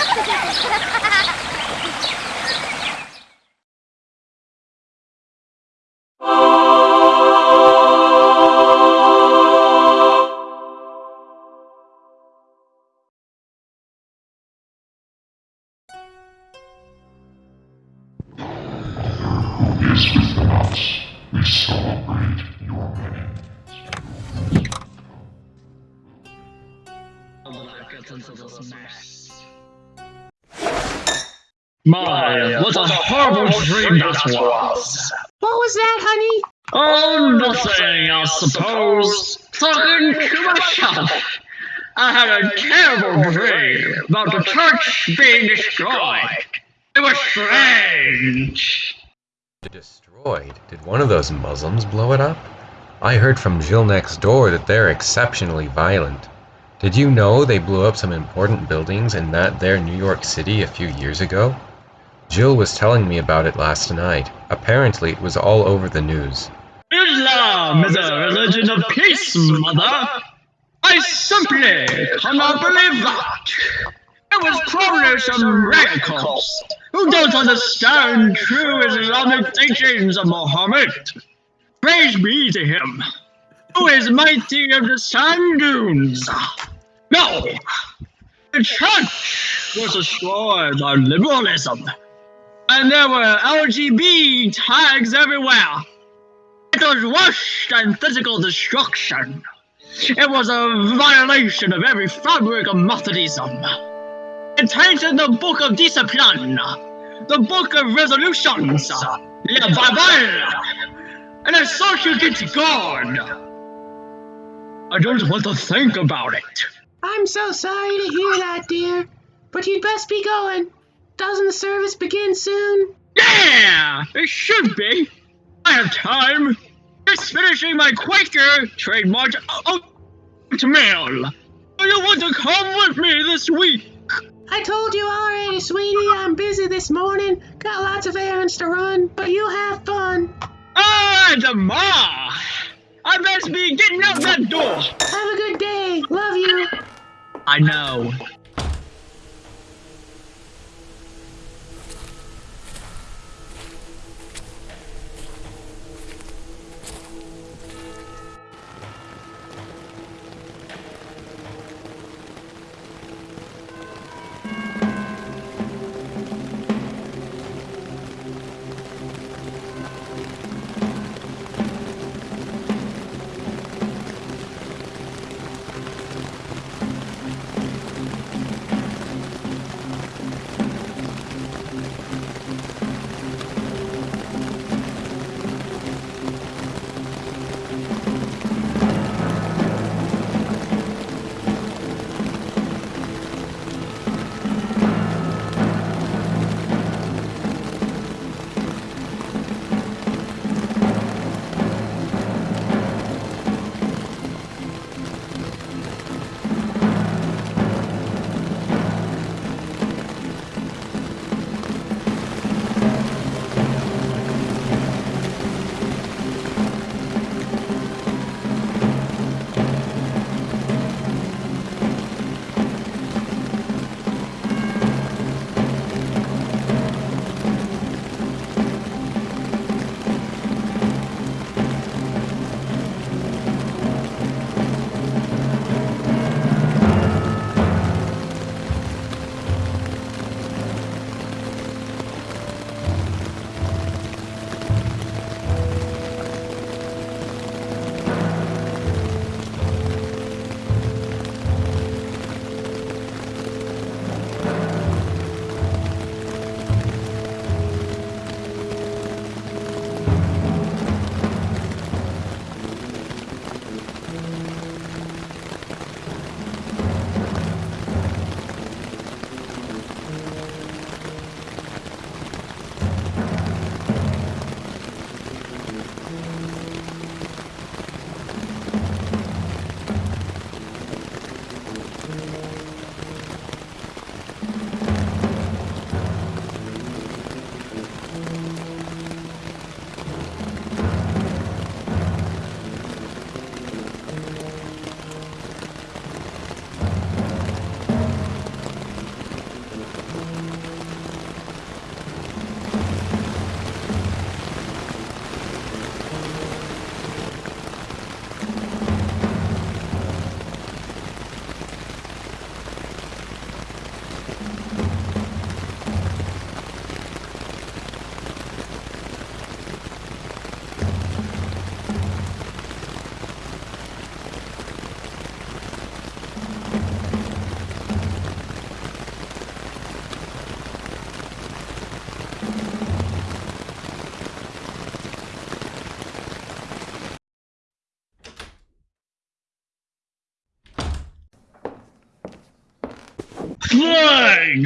ハハハハ! Horrible dream that was! What was that, honey? Oh, oh nothing, I suppose. Talking to myself. I had a terrible dream about the church being destroyed. It was strange. Destroyed? Did one of those Muslims blow it up? I heard from Jill next door that they're exceptionally violent. Did you know they blew up some important buildings in that there New York City a few years ago? Jill was telling me about it last night. Apparently it was all over the news. Islam is a religion of peace, mother. I simply cannot believe that. It was probably some radicals who don't understand true Islamic teachings of Muhammad. Praise be to him, who is mighty of the sand dunes. No, the church was destroyed by liberalism, and there were LGB tags everywhere. It was worse than physical destruction. It was a violation of every fabric of Methodism. It tainted the book of discipline, the book of resolutions, the Bible, and I thought you get God. I don't want to think about it. I'm so sorry to hear that, dear. But you'd best be going. Doesn't the service begin soon? Yeah, it should be. I have time. Just finishing my Quaker trademark oatmeal. Do you want to come with me this week? I told you already, sweetie, I'm busy this morning. Got lots of errands to run, but you have fun. Ah, Demar! I best be getting out that door. Have a good day. Love you. I know.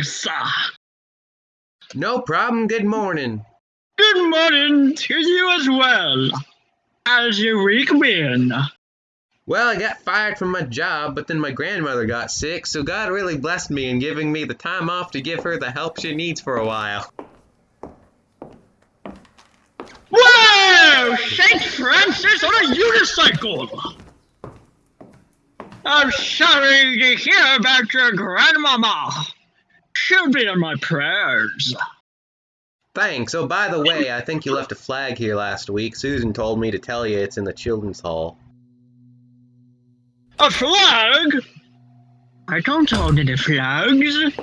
Thanks. No problem. Good morning. Good morning to you as well. How's your week been? Well, I got fired from my job, but then my grandmother got sick, so God really blessed me in giving me the time off to give her the help she needs for a while. Whoa! St. Francis on a unicycle! I'm sorry to hear about your grandmama. She'll be in my prayers. Thanks. Oh, by the way, I think you left a flag here last week. Susan told me to tell you it's in the children's hall. A flag? I don't hold any flags.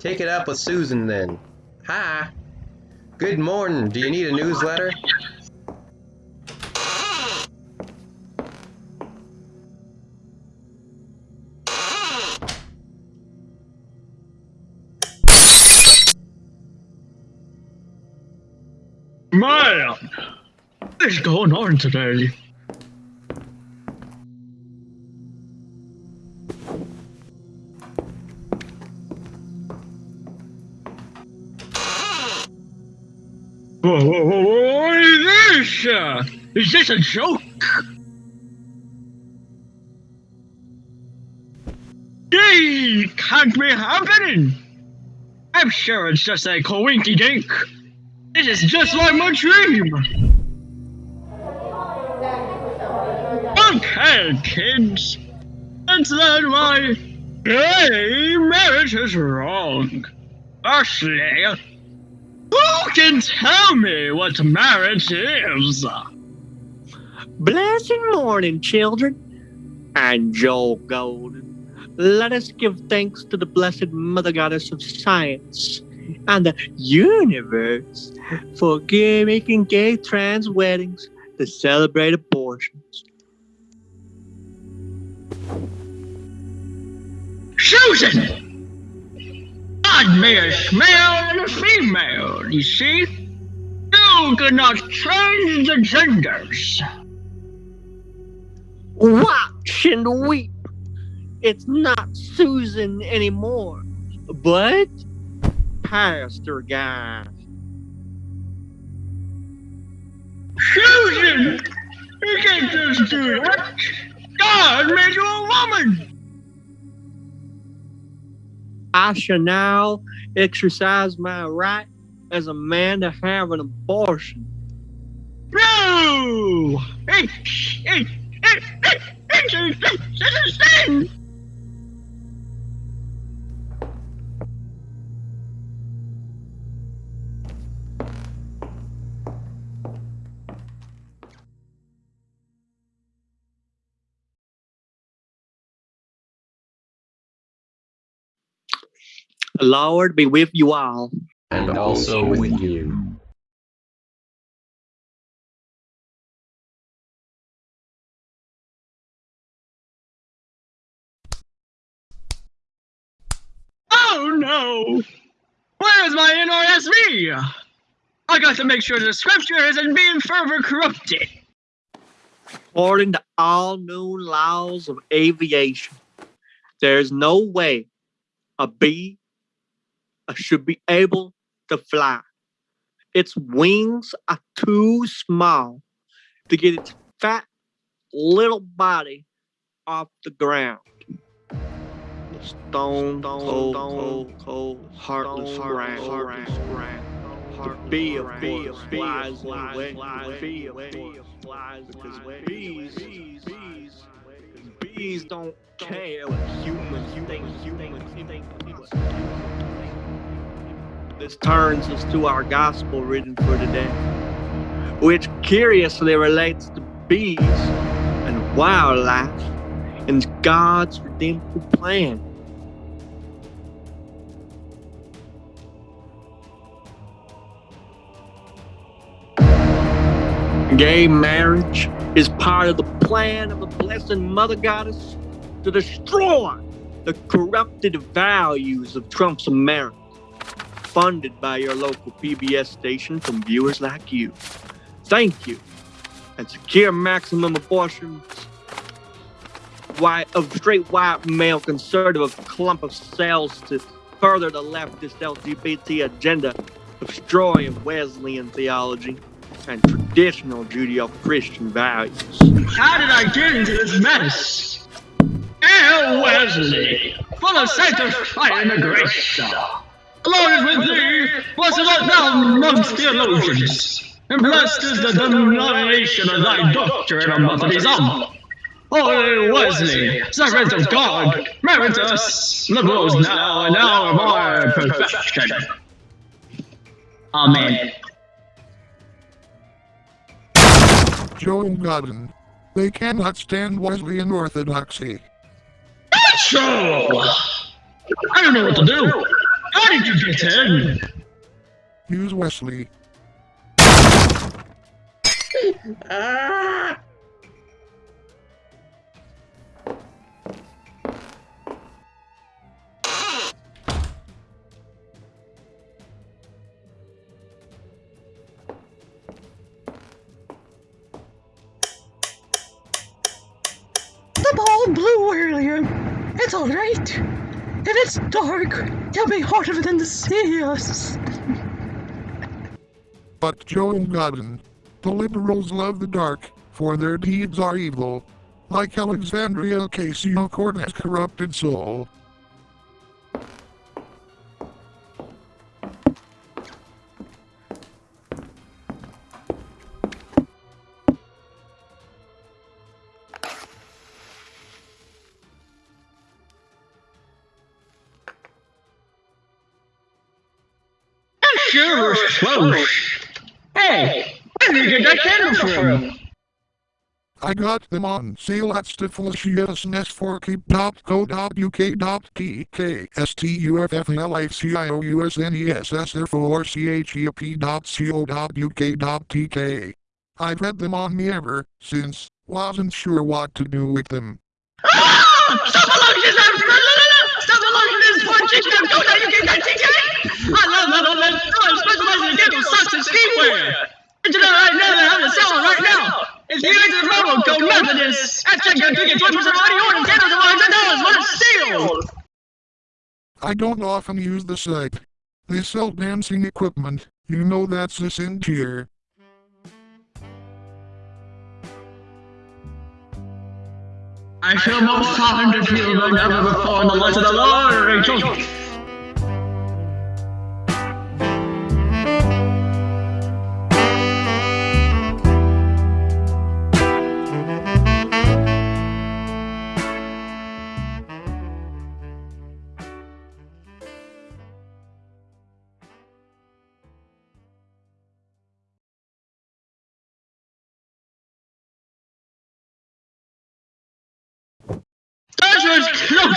Take it up with Susan then. Hi. Good morning. Do you need a newsletter? Man, what's going on today? Whoa, whoa, whoa, what is this? Uh, is this a joke? Hey, can't be happening. I'm sure it's just a coinky dink. This is just like my dream. Okay, kids. Let's learn why gay marriage is wrong. Firstly, who can tell me what marriage is? Blessed morning, children. I'm Joel Golden. Let us give thanks to the blessed Mother Goddess of Science and the universe for gay, making gay trans weddings to celebrate abortions. Susan! God male and a female, you see? You cannot change the genders. Watch and weep. It's not Susan anymore, but Pastor Guy. Susan! You can't just do that! God made you a woman! I shall now exercise my right as a man to have an abortion. No! Hey, hey, hey, hey, hey, hey, this is sin! The Lord be with you all. And also with you. Oh no! Where is my NRSV? I got to make sure the scripture isn't being further corrupted. According to all known laws of aviation, there's no way a bee should be able to fly. Its wings are too small to get its fat little body off the ground. The stone, cold, cold, cold, heartless ground, heartless ground. The bee, of course, flies away. The bee, of course, flies because bees, bees, bees, bees don't care what humans think, humans think. This turns us to our gospel reading for today, which curiously relates to bees and wildlife and God's redemptive plan. Gay marriage is part of the plan of the Blessed Mother Goddess to destroy the corrupted values of Trump's America, funded by your local PBS station from viewers like you. Thank you. And secure maximum abortions white of straight white male conservative clump of cells to further the leftist LGBT agenda of destroying Wesleyan theology and traditional Judeo-Christian values. How did I get into this mess? Hail Wesley, full of sanctifying the grace, along with thee, blessed art thou amongst theologians, and blessed is the denomination of thy doctrine of Methodism. Holy Wesley, servant of God, merit us liberals now and hour of our perfection. Amen. Joe Godden. They cannot stand Wesleyan orthodoxy. So, I don't know what to do. How did you get in? Use Wesley. Ah! The ball blew earlier. It's alright. It's dark, it'll be harder than to see us. But Joe Godden. The liberals love the dark, for their deeds are evil. Like Alexandria Ocasio-Cortez corrupted soul. Sure was close. Hey, where did you get that candle from? I got them on sale at stiflecious4keep.co.uk.tk S-T-U-F-F-L-I-C-I-O-U-S-N-E-S-S-R-4-C-H-E-P.co.uk. I've had them on me ever since, wasn't sure what to do with them. Ah! Stop alone, Stop alone, this poor chicken, go now, you get that TK! I love that old I specialize in candle socks and skiwear! Did you know right now they have a sale right now? If you enter the promo code Methodist, at checkout, you get 20% off any order, candles are $100 when it's sealed! I don't often use the site. They sell dancing equipment. You know that's the sin tier. I feel more fond of you than ever before in the light of the Lord, Rachel.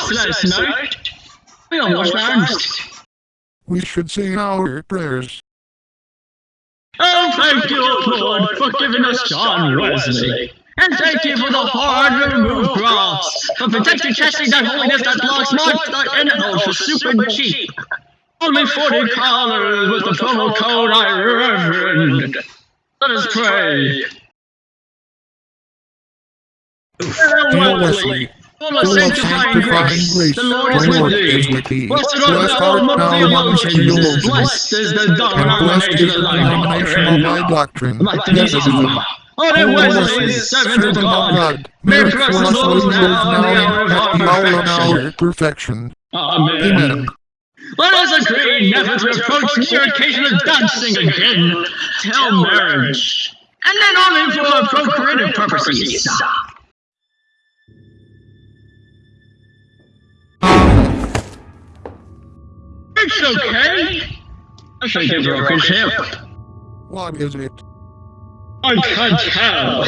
Close last night. We almost bounced. We should say our prayers. Oh, thank you, Lord, for giving us John Wesley. And thank you for the hard removed cross, for protecting chastity that holiness that blocks marked like animals for super cheap. Only 40 callers with the promo code I reverend. Let us pray. Hail Wesley, full full of of sanctifying sanctifying grace, grace, the Lord is with thee. Blessed Blessed art art thou among theologians, theologians, blessed is the and blessed is denomination of thy denomination of thy doctrine. doctrine. Methodism. Methodism. Holy Holy Wesley, Wesley, servant of God, merit merit for for us us those those now now and at at the the hour hour of of our perfection. Amen. Amen. Let us agree never to approach near occasion of dancing again till marriage, and then only for procreative purposes. It's okay. I think he broke his hip. What is it? I can't tell.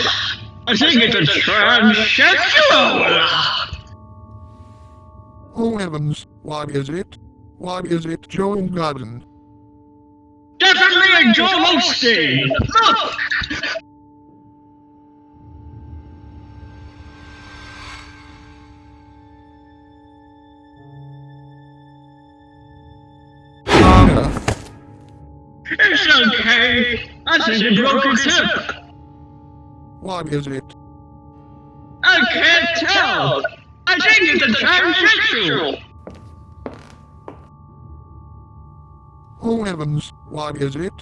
I think it's a transsexual. Oh heavens, what is it? What is it, Joe Godden? Definitely a Joel Osteen. Look. It's okay. I think he broke his hip. What is it? I can't tell. I think it's a transsexual. Oh heavens, what is it?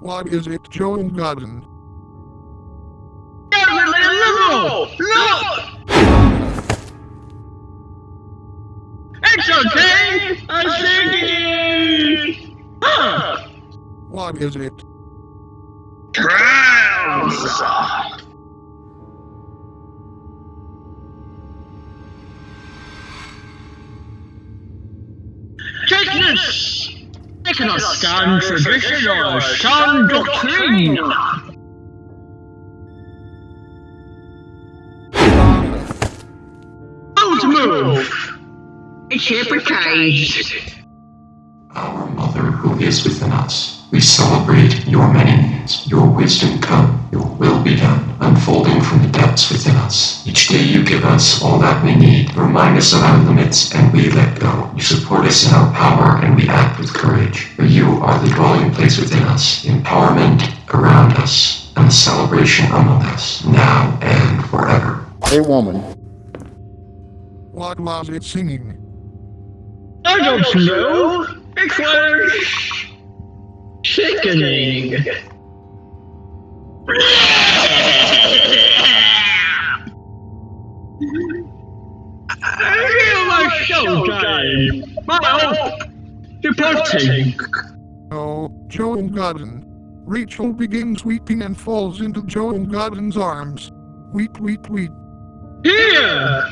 What is it, Joan and Godden? Definitely a liberal! Look! It's okay! I'm thinking... Huh! What is it? Trans! Take this! I cannot stand tradition or sound doctrine! Don't move! It's hypnotized! Our Mother who is within us, we celebrate your meanings, your wisdom come, your will be done, unfolding from the depths within us. Each day you give us all that we need, remind us of our limits, and we let go. You support us in our power, and we act with courage. For you are the dwelling place within us, empowerment around us, and the celebration among us, now and forever. Hey woman, What was it singing? I don't know! It was... sickening! I feel my soul dying! My hope departing! Oh, Joe and Godden. Rachel begins weeping and falls into Joe and Godden's arms. Weep, weep, weep. Here!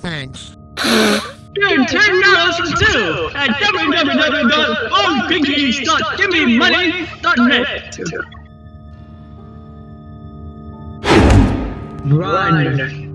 Thanks. Get ten dollars for two at www.oldpinkies.givememoney.net. Run.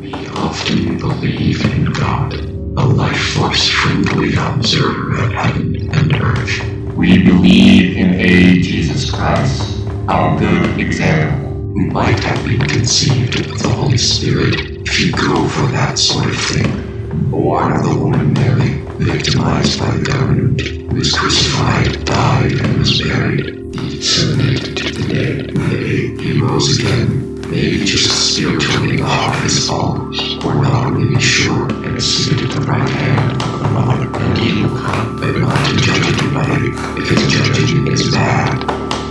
We often believe in God, a life force friendly observer of heaven and earth. We believe in a Jesus Christ, our good example, who might have been conceived of the Holy Spirit if you go for that sort of thing. Born of the woman Mary, victimized by the government, was crucified, died, and was buried. He disseminated to the dead. Nay, he rose again. Maybe just spiritually the heart is or not really sure, and is seated at the right hand of the Mother, and he will come, but not to judge anybody, because judging is bad.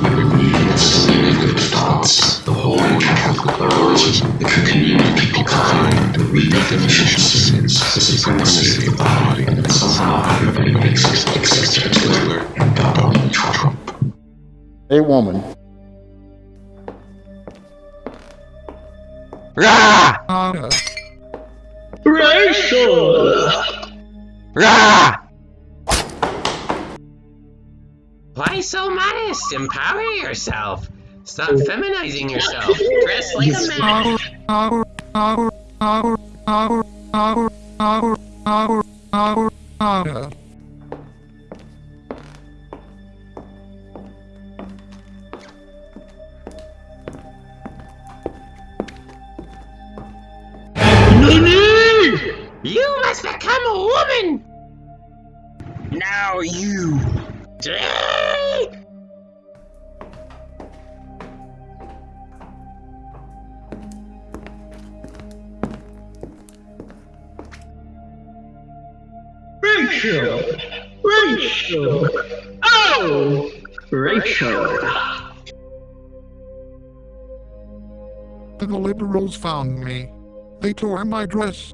We believe in the significant thoughts, the holy Catholic pluralism, the communion of people kind, the redefinition of sins, the supremacy of the body, and that somehow everybody makes it except Hitler and Donald Trump. hey woman, Rah! Anna. Rachel! Rah! Why so modest? Empower yourself. Stop feminizing yourself. Dress like a man. Our, our, our, our, our, our, our, our, Anna. You must become a woman. Now you. Rachel! Rachel! Oh! Rachel! The liberals found me. They tore my dress.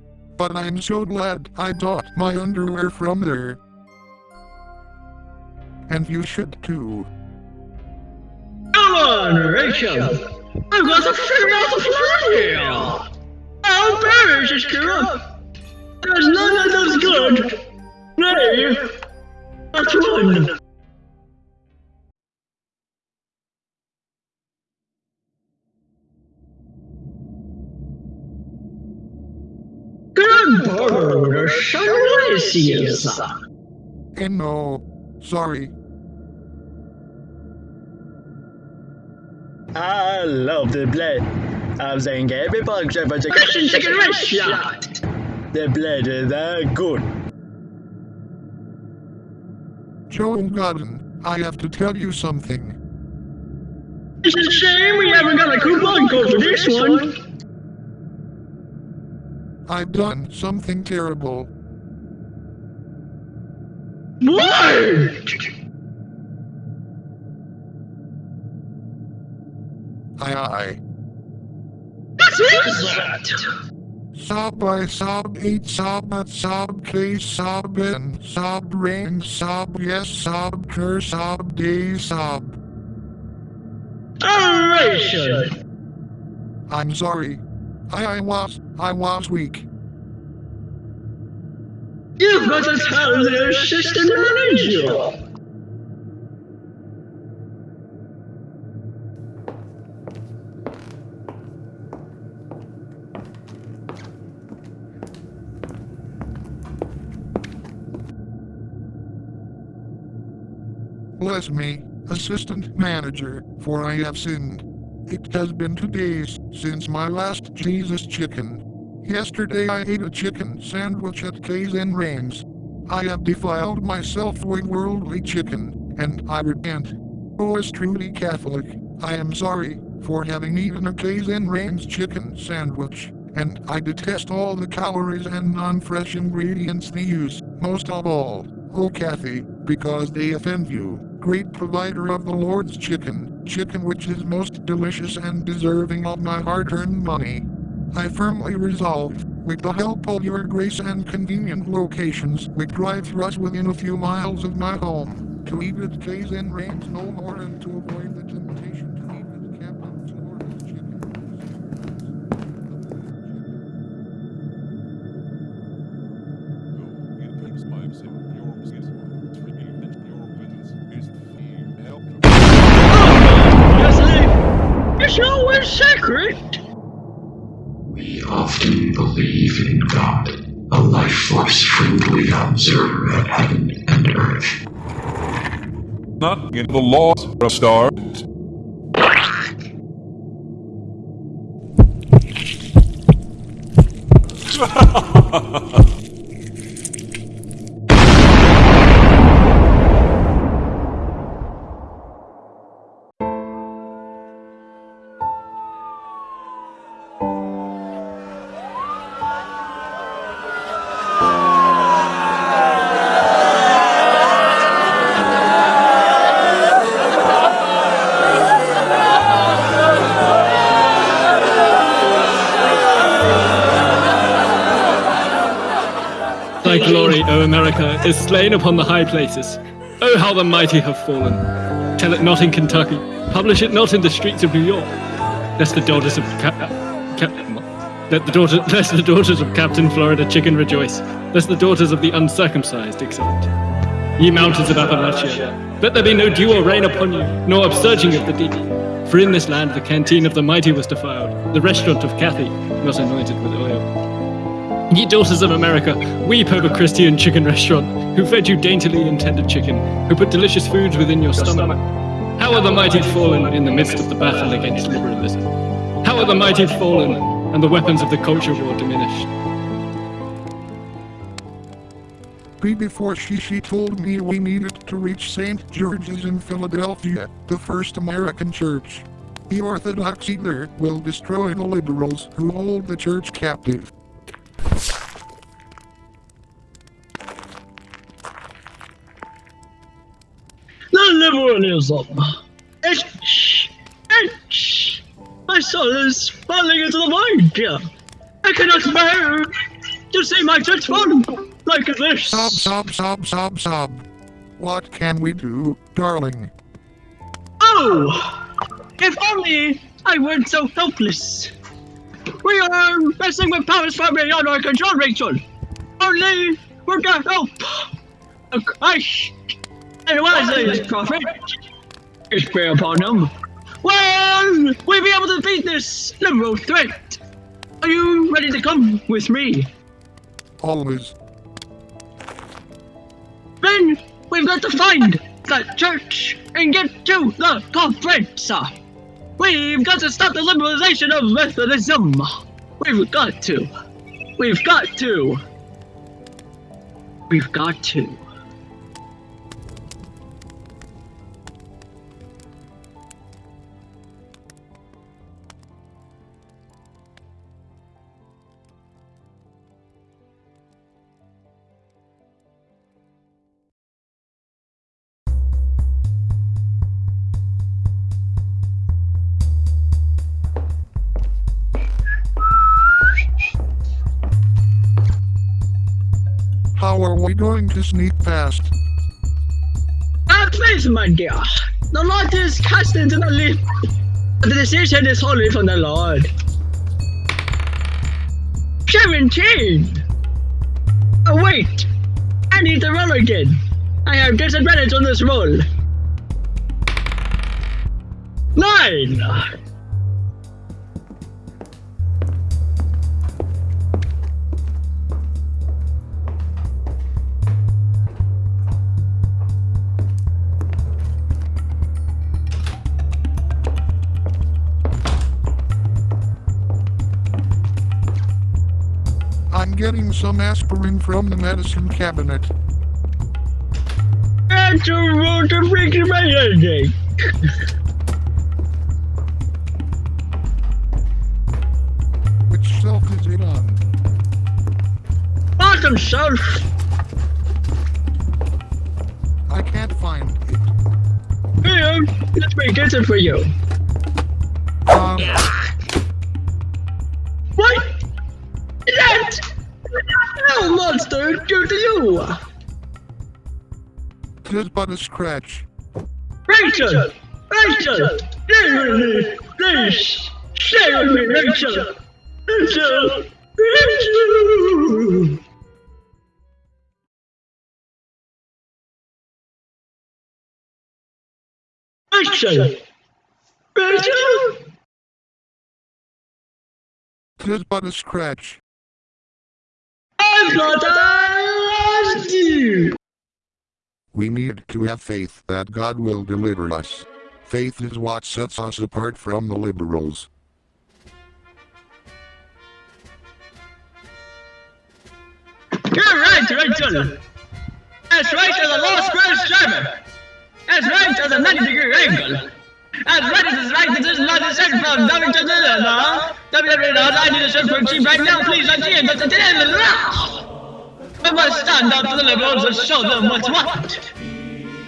But I'm so glad I bought my underwear from there. And you should too. Come on, Rachel! I've got to figure out the plan here! I'll perish this up! There's none of those good! Nay, not one! forward or No, sorry. I love the blood. I'm saying every bug shot but a Russian chicken red shot. The blood is that good. Joel Garden, I have to tell you something. It's a shame we haven't got a coupon code for this one. I've done something terrible. What? I I. What is that? Sob I sob eight sob at sob case sob in sob rain sob yes sob cur sob day sob. Oration. I'm sorry. I I was I was weak. You've got to tell the assistant manager. Bless me, assistant manager, for I have sinned. It has been two days since my last Jesus chicken. Yesterday I ate a chicken sandwich at K's and Rains. I have defiled myself with worldly chicken, and I repent. Oh, as truly Catholic, I am sorry for having eaten a K's and Rains chicken sandwich, and I detest all the calories and non-fresh ingredients they use, most of all, oh Kathy, because they offend you, great provider of the Lord's chicken, chicken which is most delicious and deserving of my hard-earned money. I firmly resolve, with the help of your grace and convenient locations, with drive-thrus within a few miles of my home, to eat at K's and Rains no more and to avoid the temptation to believe in God, a life force friendly observer of heaven and earth. Not in the laws of a star. O America, is slain upon the high places. Oh, how the mighty have fallen. Tell it not in Kentucky. Publish it not in the streets of New York. Lest the daughters of Cap- Cap- let the daughter, lest the daughters of Captain Florida Chicken rejoice. Lest the daughters of the uncircumcised exult. Ye mountains of Appalachia, let there be no dew or rain upon you, nor upsurging of the deep. For in this land the canteen of the mighty was defiled, the restaurant of Cathy not anointed with oil. Ye daughters of America, weep over Christian chicken restaurant, who fed you daintily intended chicken, who put delicious foods within your stomach. How are the mighty fallen in the midst of the battle against liberalism? How are the mighty fallen and the weapons of the culture war diminished? Be before she she told me we needed to reach St. George's in Philadelphia, the first American church. The Orthodox either will destroy the liberals who hold the church captive. Liberalism. Itch, itch. My soul is falling into the void. I cannot bear to see my fall like this. Sob, sob, sob, sob, sob. What can we do, darling? Oh, if only I weren't so helpless. We are messing with powers far beyond our control, Rachel. Only we're gonna help. A Christ and wisely his prophet. His prayer upon him. Well, we'll be able to defeat this liberal threat. Are you ready to come with me? Always. Then we've got to find that church and get to the conference. We've got to stop the liberalization of Methodism. We've got to. We've got to. We've got to. Going to sneak past? Ah, please, my dear. The lot is cast into the leap. The decision is wholly from the Lord. 17! Oh, wait! I need to roll again. I have disadvantage on this roll. 9! Getting some aspirin from the medicine cabinet. That's a roll to break my headache. Which shelf is it on? Bottom shelf. I can't find it. Here, um, let me get it for you. Tis but a scratch. Rachel! Rachel! Stay with me! Please! Stay with me, Rachel! Rachel! Rachel! Rachel! Rachel! Tis but a scratch. I thought I lost you! We need to have faith that God will deliver us. Faith is what sets us apart from the liberals. You're right, Rachel! As right as a low square driver! As right as a 90 degree angle! As right as is right as is not a set from W to the law! WWE knows I need a shirt for cheap right now, please, I can't, but the law! We must stand up to the liberals and show them what's what!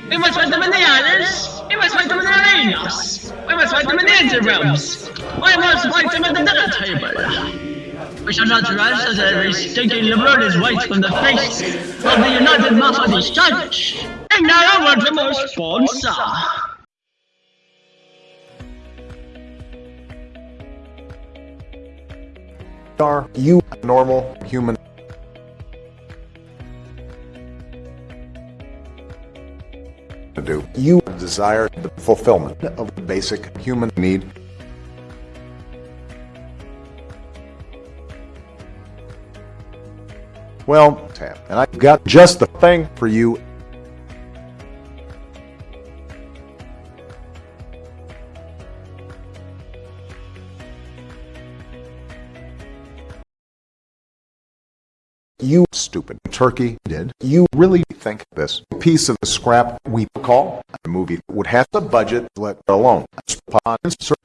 We must fight them in the alleys! We must fight them in the arenas! We must fight them in the interbrems! We must fight them at the dinner table! We shall not rush as every stinking liberal is white from the face of the United Methodist Church. And now I want to more sponsor. are you a normal human to do. You desire the fulfillment of the basic human need. Well and i've got just the thing for you You stupid turkey did. You really think this piece of scrap we call a movie would have a budget let alone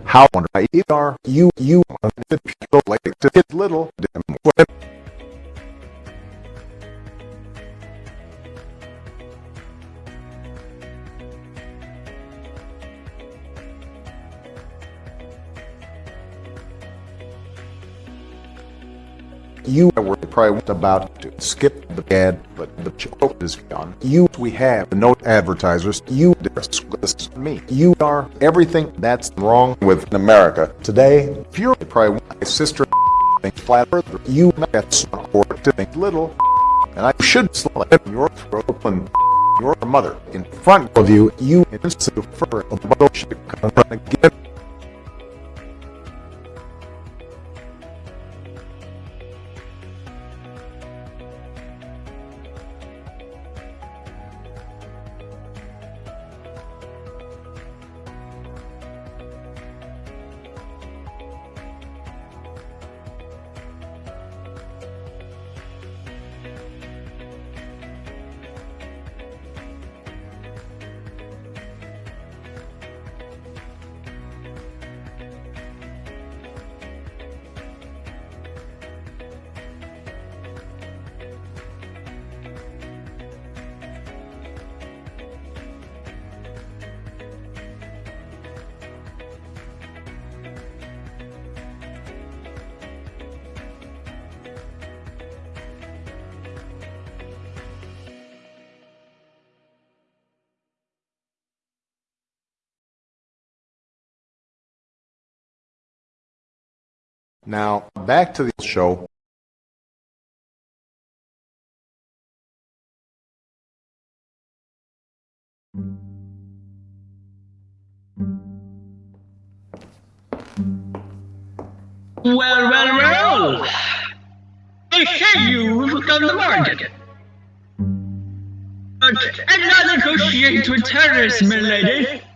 how wonder I are you you uh, the to get little You were probably about to skip the ad, but the joke is gone. You, we have no advertisers. You, this me. You are everything that's wrong with America today. You're probably my sister, flat earth. You that's or to think little, and I should slit your throat and your mother in front of you. You instant for a bullshit again. Now, back to the show. Well, well, well! They say you've done the market. But not negotiate with terrorists, my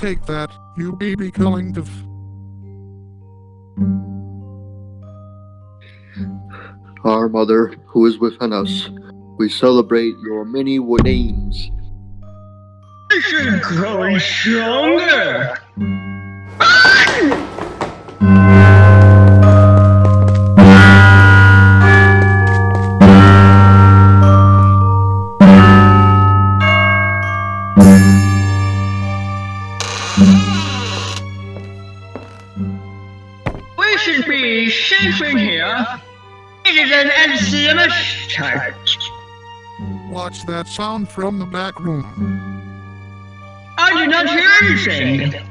Take that, you baby killing div. Our Mother, who is within us, we celebrate your many names. This is growing stronger. Watch that sound from the back room. I did not hear anything.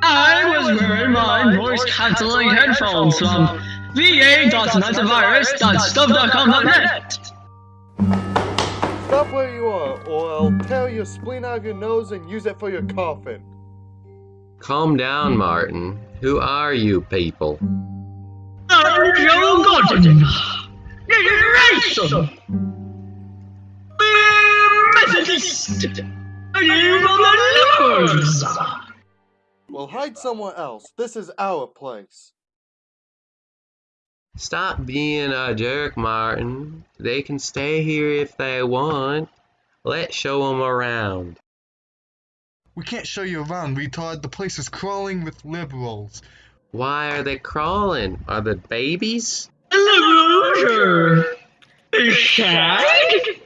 I was wearing my voice cancelling headphones from va.antivirus.stuff.com.net. Stop where you are, or I'll tear your spleen out of your nose and use it for your coffin. Calm down, Martin. Who are you people? I'm Joe Gordon. This is ransom. We're Methodist. And you are the liberals. Well, hide somewhere else. This is our place. Stop being a jerk, Martin. They can stay here if they want. Let's show them around. We can't show you around, retard. The place is crawling with liberals. Why are they crawling? Are they babies? Liberals are sad.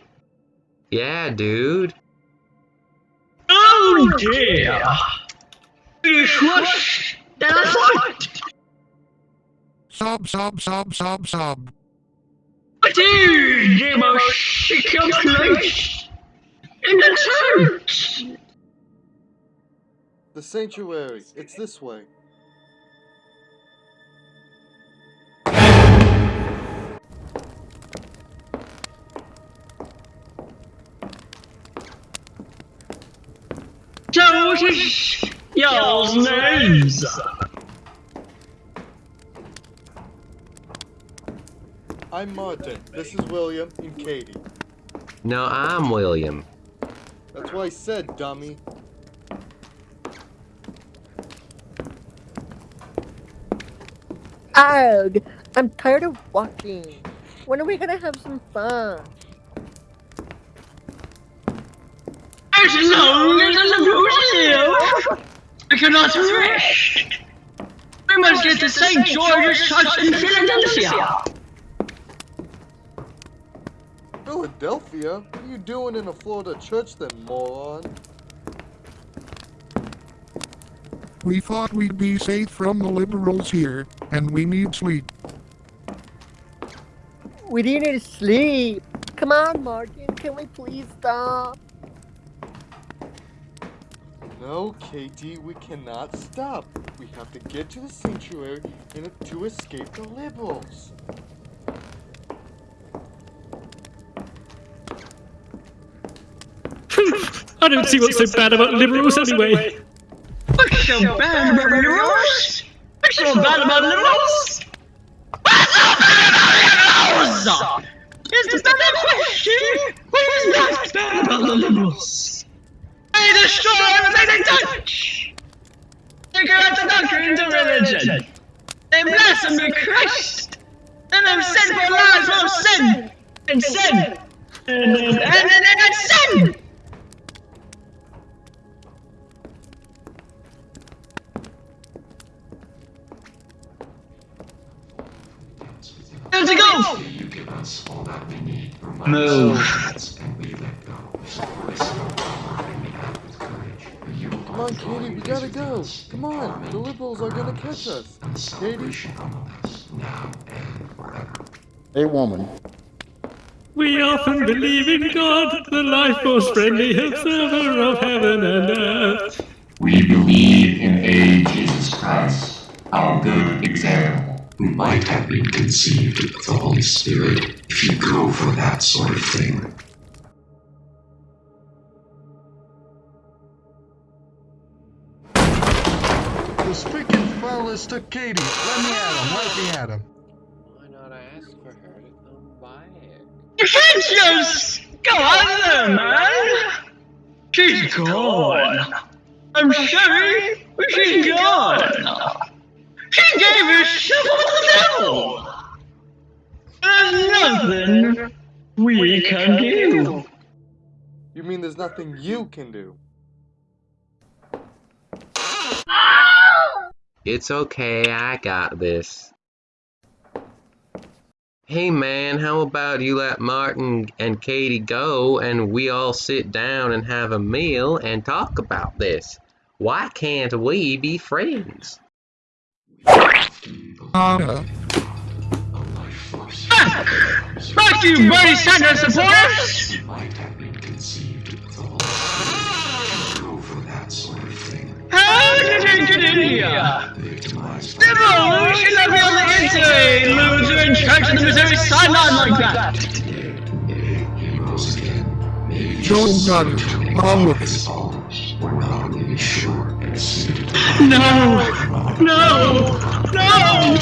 Yeah, dude. Oh dear. It's worse than I thought. Sob, sob, sob, sob, sob. It is the most secure place in the church. The sanctuary. It's this way. What is y'all's names? I'm Martin. This is William and Katie. No, I'm William. That's what I said, dummy. Ugh, I'm tired of walking. When are we gonna have some fun? As long as the liberals live, I cannot rest. We must get to St. George's Church in Philadelphia. Philadelphia? What are you doing in a Florida church then, moron? We thought we'd be safe from the liberals here, and we need sleep. We didn't sleep. Come on, Martin, can we please stop? No, Katie, we cannot stop. We have to get to the sanctuary in a- to escape the liberals. I don't see what's so bad about liberals anyway. What's so bad about liberals? What's so bad about liberals? What's so bad about liberals? Is the better question? What is not bad about the liberals? They destroy everything they touch. They corrupt the doctrines of religion. They blaspheme Christ. And have sinful lives full of sin. And sin. And, and, and, and, and sin. Time to go! You give us all that we need Move. and we let go. Come on, Katie, we gotta go. Come on, the liberals are gonna catch us. Katie? now and forever. A woman. We often believe in God, the life force friendly observer of heaven and earth. We believe in a Jesus Jesus Christ, our good example, who might have been conceived of the Holy Spirit if you go for that sort of thing. Freaking fellas to Katie. Let me at him. Let me at him. Why not ask for her to come back? You can't just go on there, man. She's gone. I'm sorry, but she's gone. She gave herself to the devil. There's nothing we can do. You mean there's nothing you can do? Oh! It's okay, I got this. Hey man, how about you let Martin and Katie go and we all sit down and have a meal and talk about this? Why can't we be friends? Anna, Fuck you, Bernie Sanders supporters! Get in here? Victimized Devil, you should not be loser charge of the Missouri sideline like that. Is all. We're not really sure. And No! No! No!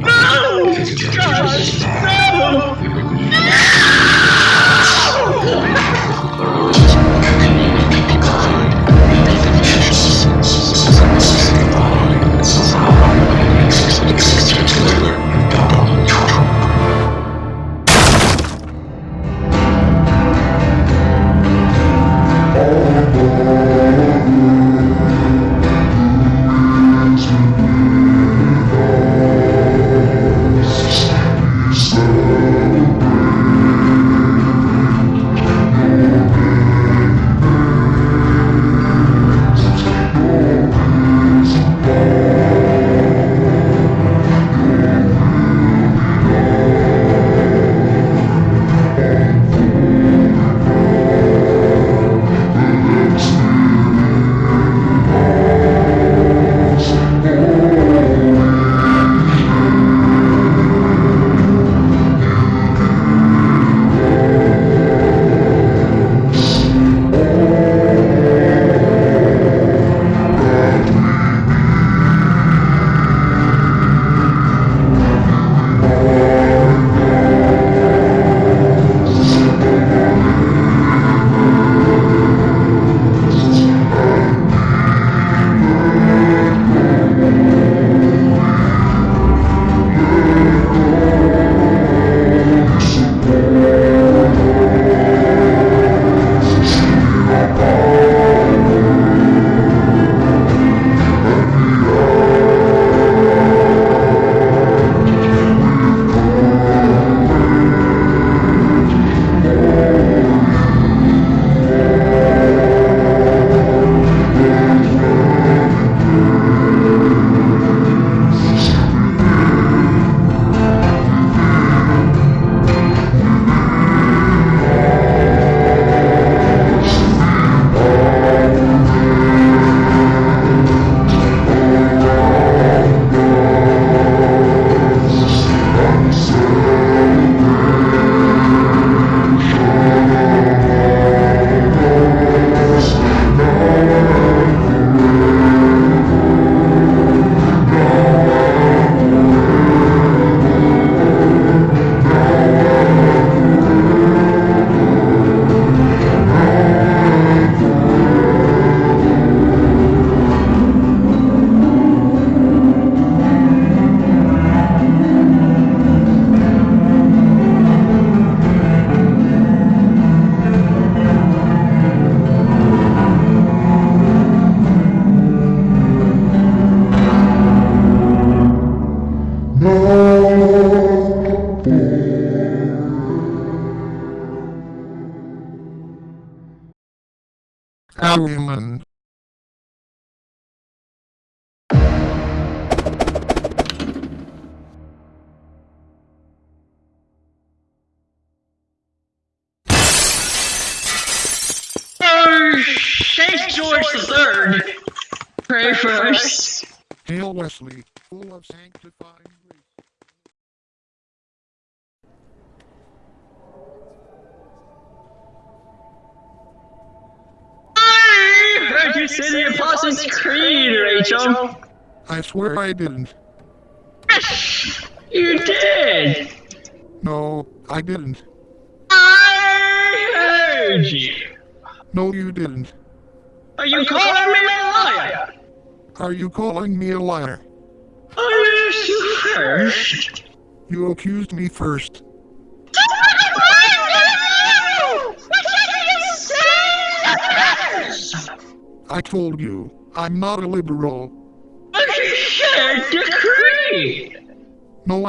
No! Gosh, no! Harriman.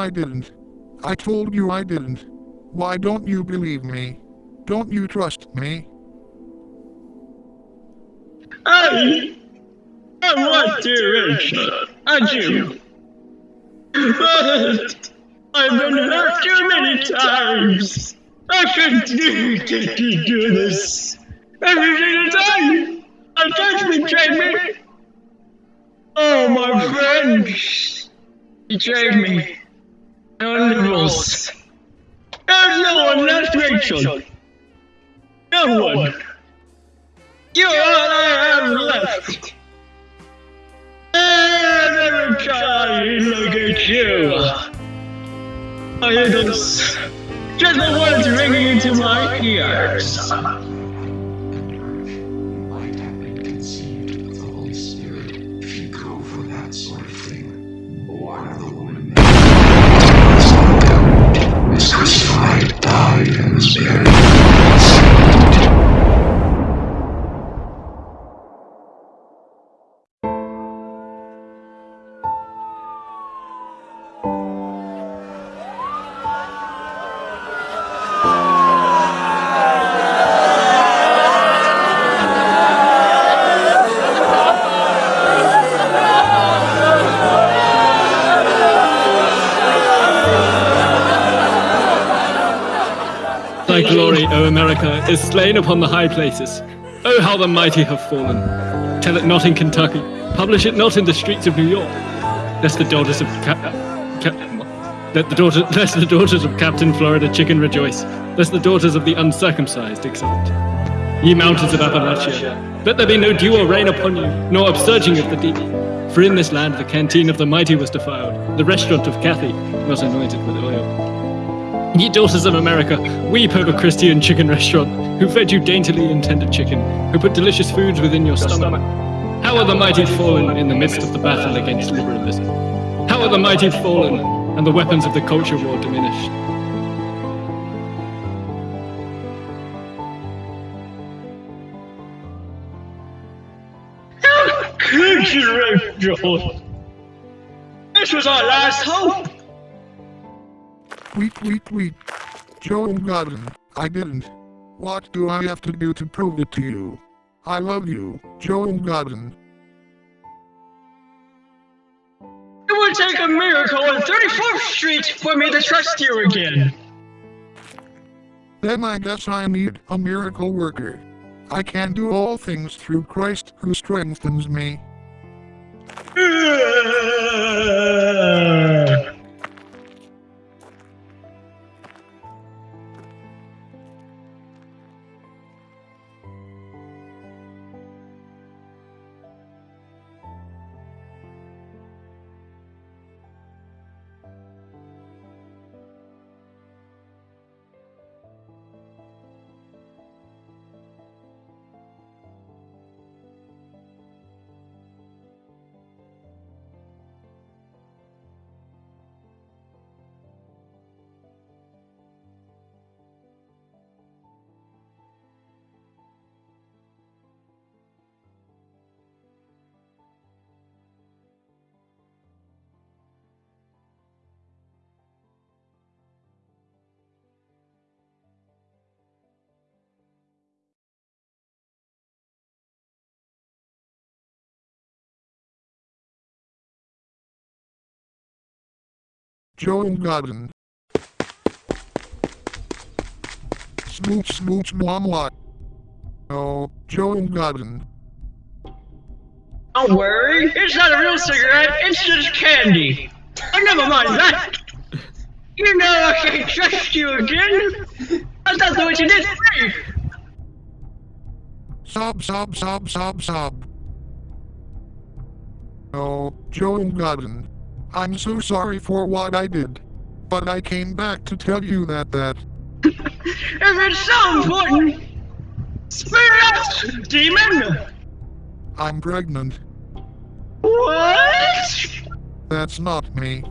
I didn't. I told you I didn't. Why don't you believe me? Don't you trust me? I, I want to, Rachel. I do. But I've been hurt too many times. I continue to do this. Every single time. A judge betrayed me. Oh, my friends betrayed me. No liberals. There's no one left, Rachel. No one. You're all I have left. And every time I look at you, I hear those gentle words ringing into my ears. Thy glory, O America, is slain upon the high places. Oh, how the mighty have fallen. Tell it not in Kentucky. Publish it not in the streets of New York. Lest the daughters of let the, daughter, lest the daughters of Captain Florida Chicken rejoice. Lest the daughters of the uncircumcised exult. Ye mountains of Appalachia, let there be no dew or rain upon you, nor upsurging of the deep. For in this land the canteen of the mighty was defiled, the restaurant of Cathy was anointed with oil. Ye daughters of America, weep over Christian chicken restaurant, who fed you daintily intended chicken, who put delicious foods within your stomach. How are the mighty fallen in the midst of the battle against liberalism? How are the mighty fallen, and the weapons of the culture war diminished? How could you, Rachel? This was our last hope. Tweet, tweet, tweet. Joe Godden, I didn't. What do I have to do to prove it to you? I love you, Joe Godden. It would take a miracle on 34th Street for me to trust you again. Then I guess I need a miracle worker. I can do all things through Christ who strengthens me. Joe Godden. Smooch smooch mwah. No, Joe Godden. Don't worry, it's not a real cigarette, it's just candy. Oh, never mind that. You know I can't trust you again. I thought what you did me. Sob, sob, sob, sob, sob. Oh, Joe Godden. I'm so sorry for what I did. But I came back to tell you that that. if it's so important, spit out, demon! I'm pregnant. What? That's not me.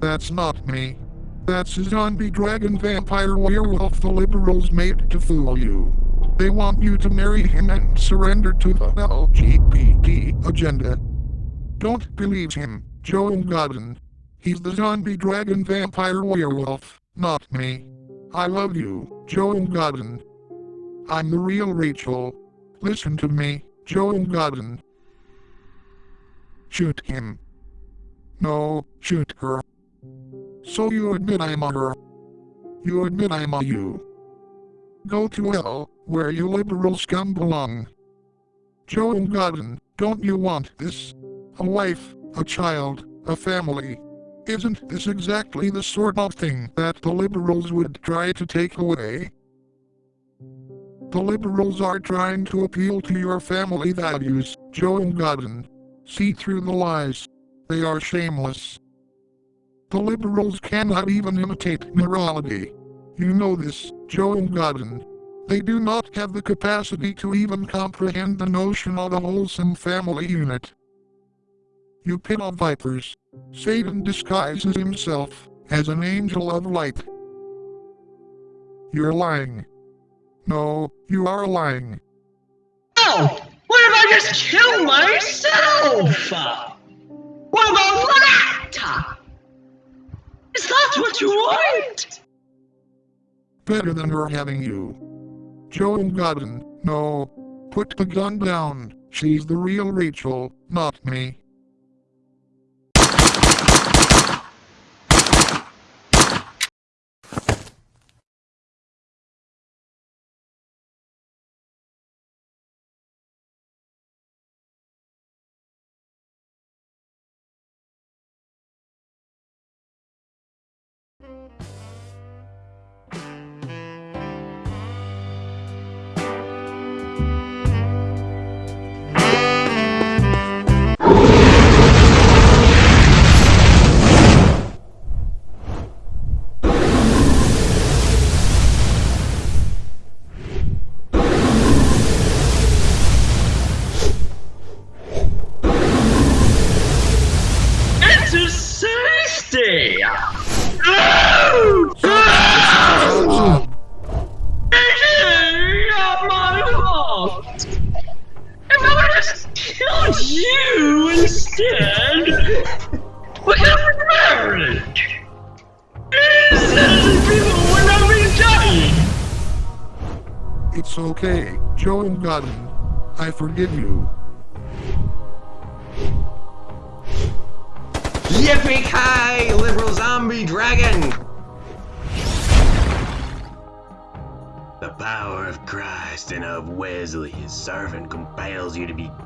That's not me. That's a zombie dragon vampire werewolf the liberals made to fool you. They want you to marry him and surrender to the LGBT agenda. Don't believe him, Joe Godden. He's the zombie dragon vampire werewolf, not me. I love you, Joe Godden. I'm the real Rachel. Listen to me, Joe Godden. Shoot him. No, shoot her. So you admit I'm a her. You admit I'm a you. Go to hell, where you liberal scum belong. Joe Godden, don't you want this? A wife, a child, a family. Isn't this exactly the sort of thing that the liberals would try to take away? The liberals are trying to appeal to your family values, Joe Godden. See through the lies. They are shameless. The liberals cannot even imitate morality. You know this, Joe Godden. They do not have the capacity to even comprehend the notion of a wholesome family unit. You pit of vipers. Satan disguises himself as an angel of light. You're lying. No, you are lying. Oh! What if I just kill myself? What about that? Is that what you want? Better than her having you. Joe Godden, no. Put the gun down. She's the real Rachel, not me.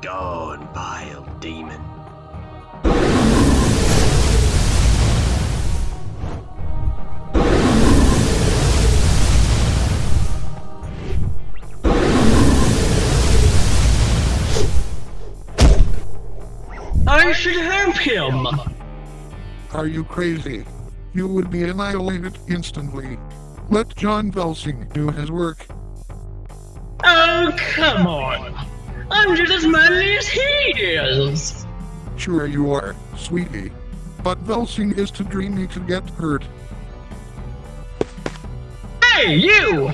Gone, vile demon. I should help him! Are you crazy? You would be annihilated instantly. Let John Velsing do his work. Oh, come on! I'm just as manly as he is! Sure you are, sweetie. But Velsing is too dreamy to get hurt. Hey, you!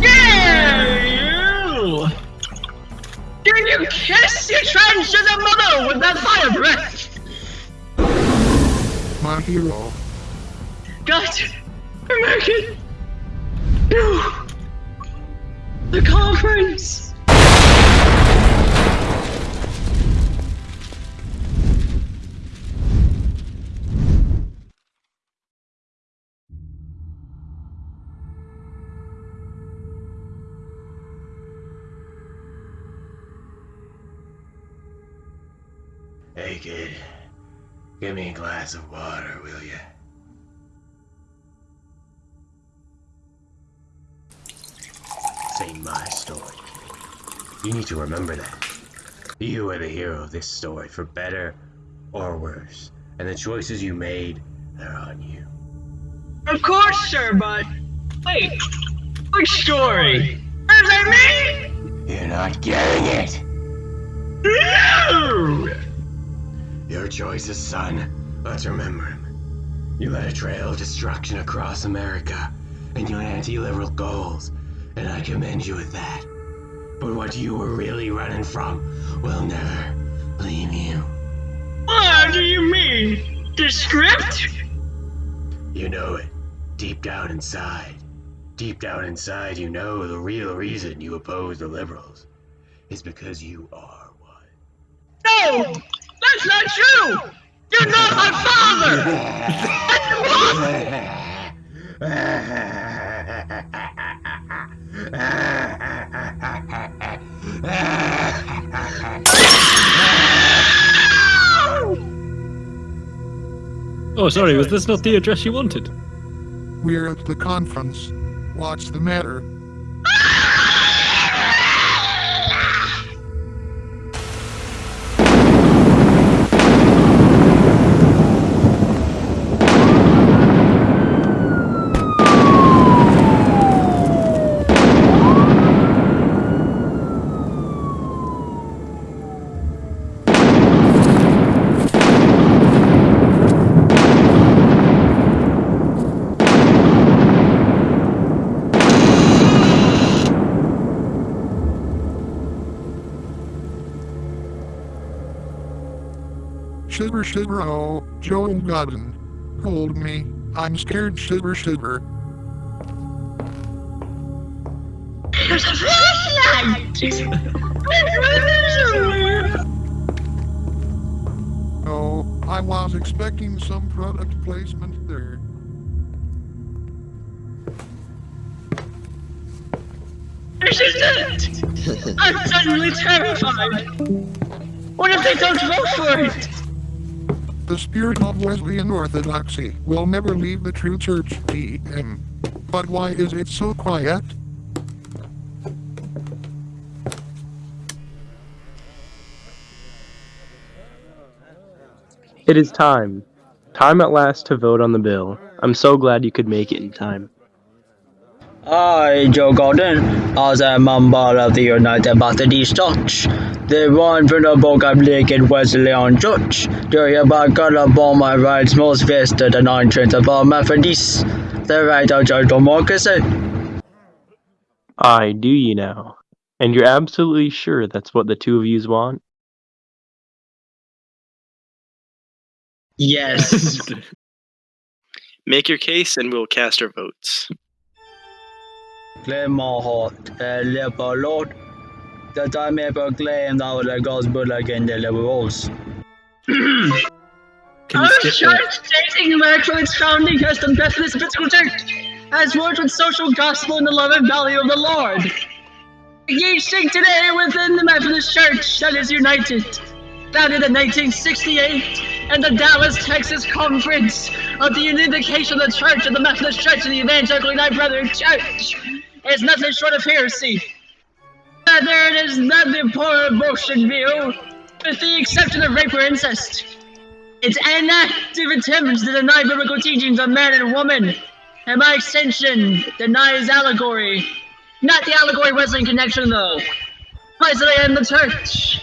Yeah, you! Did you kiss your transgender mother with that fire breath? My hero. Got American! No! The conference! Give me a glass of water, will you? Say my story. You need to remember that. You are the hero of this story, for better or worse. And the choices you made, they're on you. Of course, sir, but wait, which story? Is that me? You're not getting it. No! Your choices, son. Let's remember him. You led a trail of destruction across America, and your anti-liberal goals, and I commend you with that. But what you were really running from will never leave you. What do you mean? The script? You know it. Deep down inside. Deep down inside, you know the real reason you oppose the liberals is because you are one. No! That's not true! You're not my father! Oh, sorry, was this not the address you wanted? We're at the conference. What's the matter? Shiver shiver oh, Joe Godden. Hold me. I'm scared shiver shiver. There's a flashlight! Oh, I was expecting some product placement there. I'm suddenly terrified! What if they don't vote for it? The spirit of Wesleyan Orthodoxy will never leave the true church, DM. But why is it so quiet? It is time. Time at last to vote on the bill. I'm so glad you could make it in time. I, Joe Gordon, as a member of the United Methodist Church, the one venerable Catholic and Wesleyan Church, do hereby call upon my rights most vested and untransferable Methodists, the right of church democracy. I do you now. And you're absolutely sure that's what the two of yous want? Yes. Make your case and we'll cast our votes. Claim my heart, a liberal Lord, that I may proclaim now the gospel against the liberals. Our church, dating back from its founding, has the Methodist Episcopal Church, has worked with social gospel and the love and value of the Lord. Ye sing today within the Methodist Church that is united, founded in 1968, and the Dallas, Texas Conference of the Unification of the Church of the Methodist Church and the Evangelical United Brethren Church is nothing short of heresy. Rather, it is poor abortion view, with the exception of rape or incest. It's an active attempt to deny biblical teachings on man and woman, and by extension, denies allegory. Not the allegory wrestling connection, though. Presley and the church.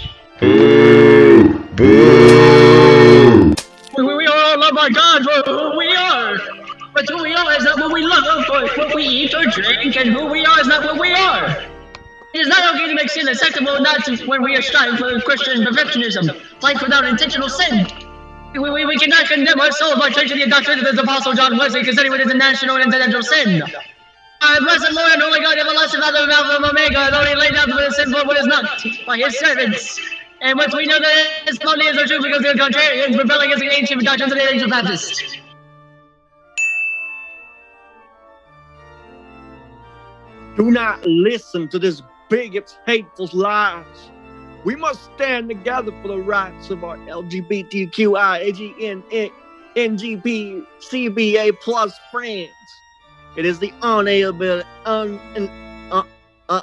We, we are all loved by God for who we are. But who we are is not what we love, or what we eat or drink, and who we are is not what we are. It is not okay to make sin acceptable, not when we are striving for Christian perfectionism, life without intentional sin. We, we, we cannot condemn our souls by changing the doctrine of the Apostle John Wesley, considering it is a national and intentional sin. Our blessed Lord and holy God, everlasting Father of Alpha and Omega, though he laid down for the sin for what is not, by his servants. And once we know that his is true because they are contrarians, rebelling against the ancient doctrines of the ancient Baptists. Do not listen to this bigot's hateful lies. We must stand together for the rights of our LGBTQIAGN NGP CBA plus friends. It is the unalienable, un, uh, uh,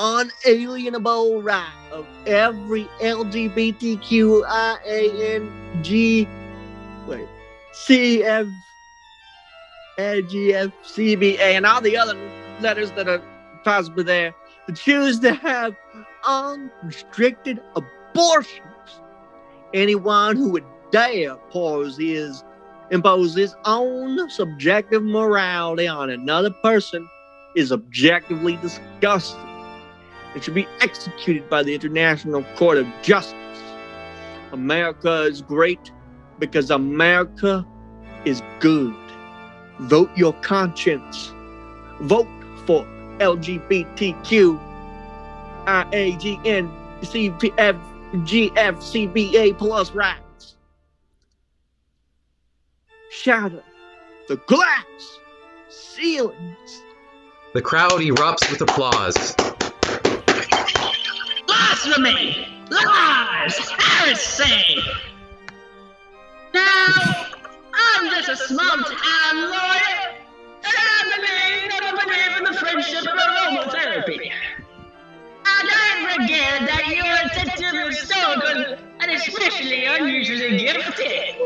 unalienable right of every LGBTQIANG wait CF LGFCBA and all the other letters that are possibly there choose to have unrestricted abortions. Anyone who would dare pose his impose his own subjective morality on another person is objectively disgusting. It should be executed by the International Court of Justice. America is great because America is good. Vote your conscience. Vote for LGBTQ IAGN CPF GFCBA plus rights. Shatter the glass ceilings. The crowd erupts with applause. Blasphemy! Lies! Heresy! Now, I'm just a small town lawyer, and I in the friendship of aromatherapy. And that you are and especially unusually gifted.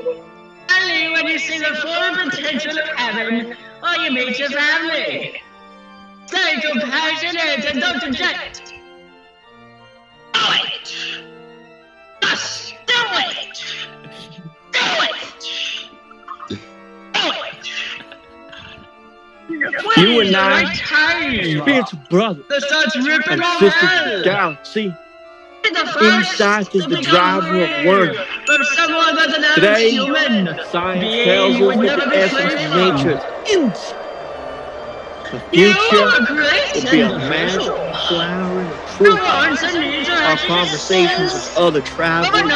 Only when you see the full potential of heaven or you meet your family. Stay compassionate and don't object. You and I, Right spiritual brother The sun's ripping and sister hell. galaxy, The inside is the driver of real word. From someone that's an Today, human. Science tells us that the essence of nature is inside. The future will be a magical flowering of truth. wants and needs are Our conversations with other travelers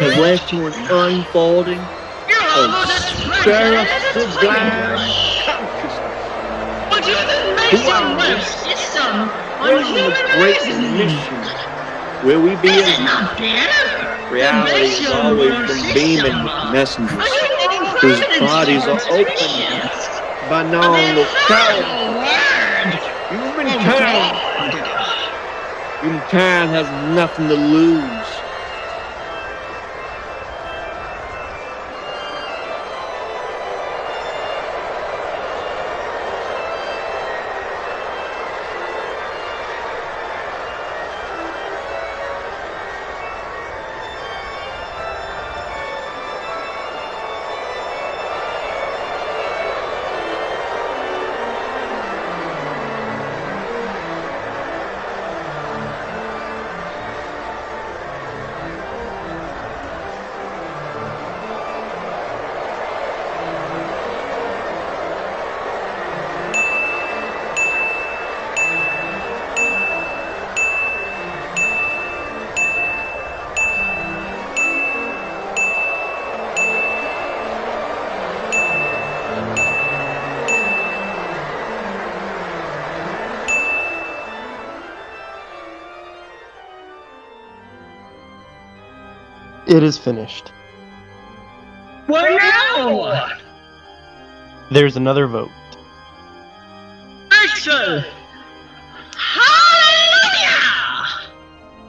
have led to an unfolding of almost as fragile as a sublime flamingo. But you the Who nice are and we? worse is some Where's the unhuman great reason. mission? Will we be is in not better. reality Mission always system. beaming messengers Are you getting whose bodies are open by non-locality. the word Humankind, humankind has nothing to lose. It is finished. What now? There's another vote. Rachel! Hallelujah!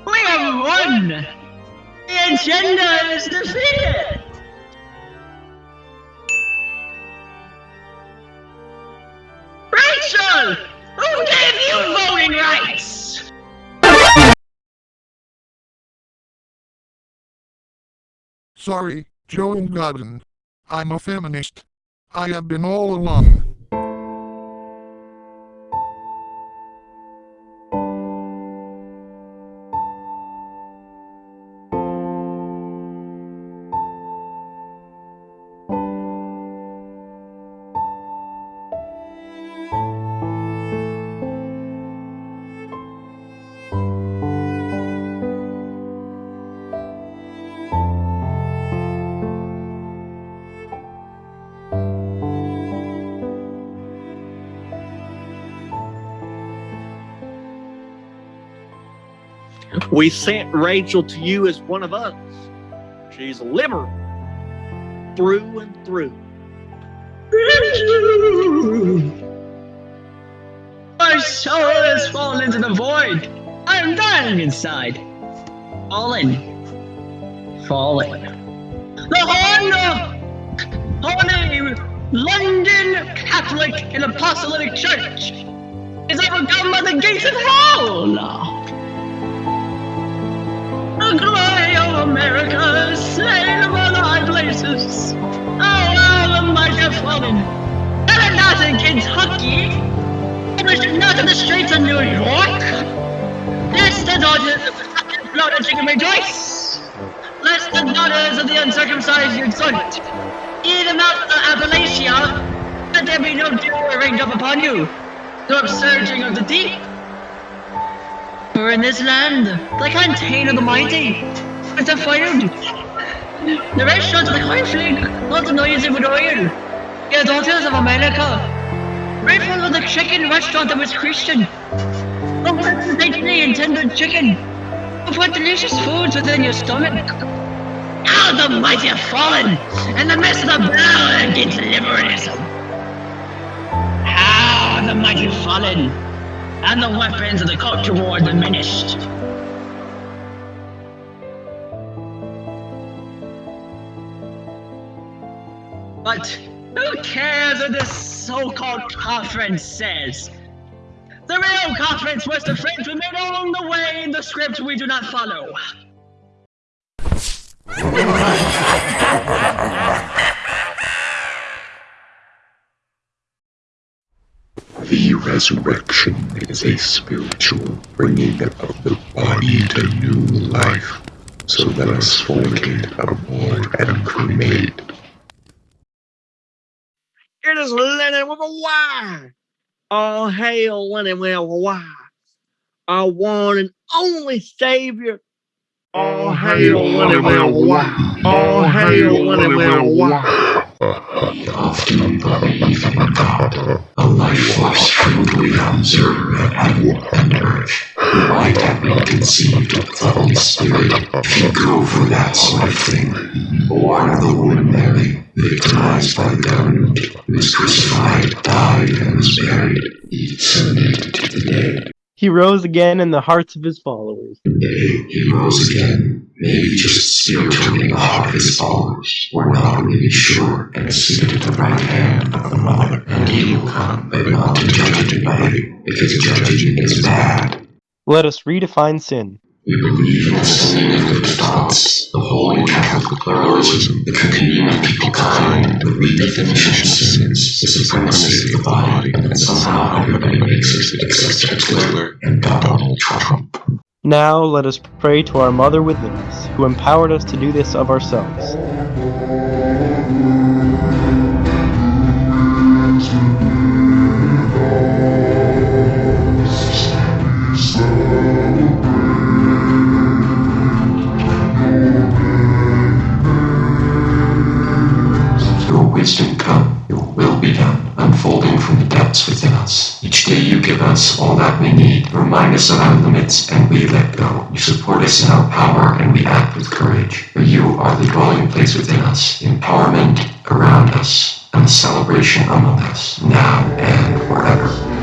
We have won! The agenda is defeated! Sorry, Joe Godden. I'm a feminist. I have been all along. We sent Rachel to you as one of us. She's a liberal through and through. My soul has fallen into the void. I am dying inside. Fallen. Fallen. The Holy, Holy London Catholic and Apostolic Church is overcome by the gates of hell. The glory of America slain among the high places. Oh, how the mighty have fallen. It not in Kentucky. Published not in the streets of New York. Lest the daughters of the blood and chicken rejoice. Lest the daughters of the uncircumcised exult. Even out the Appalachia, that there be no dew rained up upon you, nor upsurging of the deep. For in this land, the canteen of the mighty It's is defiled. The restaurants of the conflict, not the noisy with oil. The daughters of America, grateful of the chicken restaurant that was Christian. The tightly and tender chicken, of what delicious foods within your stomach. How the mighty have fallen in the midst of the battle against liberalism. How the mighty have fallen and the weapons of the culture war diminished. But who cares what this so-called conference says? The real conference was the friends we made along the way in the script we do not follow. Resurrection is a spiritual bringing of the body to new life. So let us fornicate, abhor, and cremate. It is Lennon with a Y. All hail Lennon with a Y. Our one and only Savior. All hail Lennon with a Y. All hail Lennon with a Y. Often believe in God, a life force observer of heaven and earth, might have been conceived of the Holy Spirit if you go for that sort of thing. Born of the woman Mary, victimized by the government, who was crucified, died, and was buried, he descended to the dead. He rose again in the hearts of his followers. Maybe he rose again, maybe just spiritually the heart of his followers. We're not really sure, and seated at the right hand of the Mother. And he will come, but not to judge anybody, because judging is bad. Let us redefine sin. We believe in the same good thoughts, the holy Catholic pluralism, the communion of people kind, the redefinition of sins, the supremacy of the body, and somehow everybody makes us except Hitler and Donald Trump. Now let us pray to our Mother within us, who empowered us to do this of ourselves. Your wisdom come, your will be done, unfolding from the depths within us. Each day you give us all that we need, remind us of our limits, and we let go. You support us in our power, and we act with courage. For you are the dwelling place within us, empowerment around us, and celebration among us, now and forever.